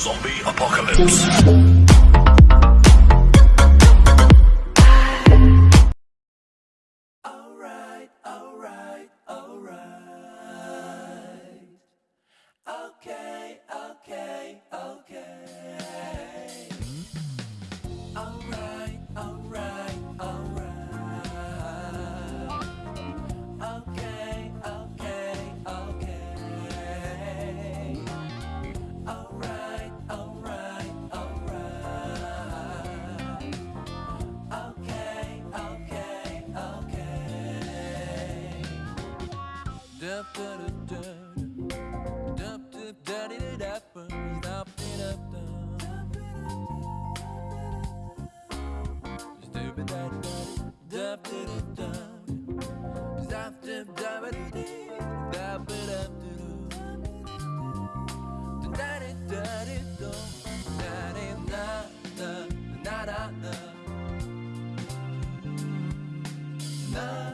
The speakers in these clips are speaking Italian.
Zombie apocalypse. Da-da-da. Na, na, na,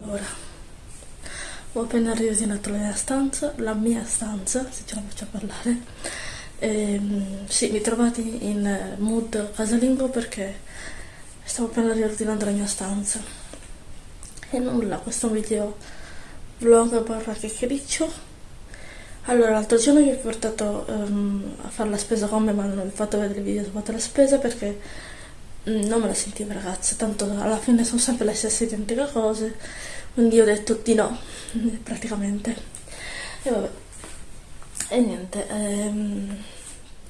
Ora, ho appena riordinato la mia stanza, la mia stanza, se ce la faccio parlare. Ehm, sì, mi trovate in mood casalingo perché stavo appena riordinando la mia stanza. E nulla, questo video vlog barra chiacchiericcio. Allora, l'altro giorno vi ho portato ehm, a fare la spesa con me, ma non vi ho fatto vedere il video su fate la spesa perché mm, non me la sentivo ragazza, tanto alla fine sono sempre le stesse identiche cose, quindi ho detto di no, praticamente. E vabbè. E niente, ehm,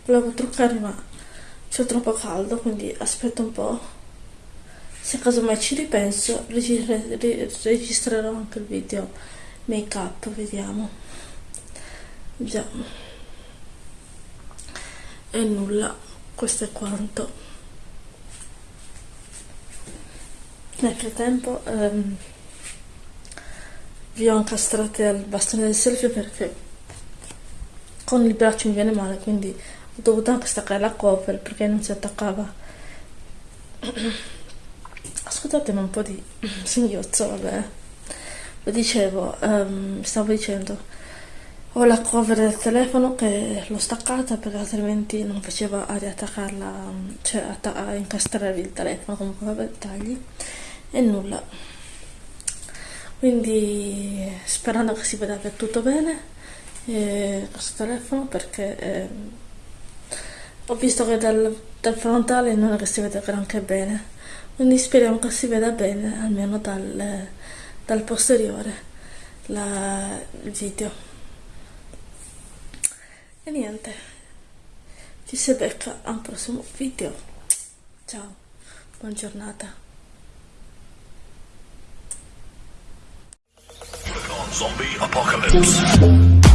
volevo truccarmi ma c'è troppo caldo, quindi aspetto un po'. Se casomai ci ripenso, registr- ri- registrerò anche il video make up, vediamo. Già. E nulla, questo è quanto. Nel frattempo ehm, vi ho incastrate al bastone del selfie perché con il braccio mi viene male, quindi ho dovuto anche staccare la cover perché non si attaccava. Scusatemi un po' di singhiozzo, vabbè. Lo dicevo, ehm, stavo dicendo, ho la cover del telefono che l'ho staccata perché altrimenti non faceva a riattaccarla, cioè atta- a incastrare il telefono, comunque vabbè, dettagli. E nulla. Quindi sperando che si veda è tutto bene eh, questo telefono perché ehm, ho visto che dal, dal frontale non è che si vede granché bene. Quindi speriamo che si veda bene, almeno dal, dal posteriore, la- il video. E niente, ci si becca a un prossimo video. Ciao, buona giornata. Zombie apocalypse.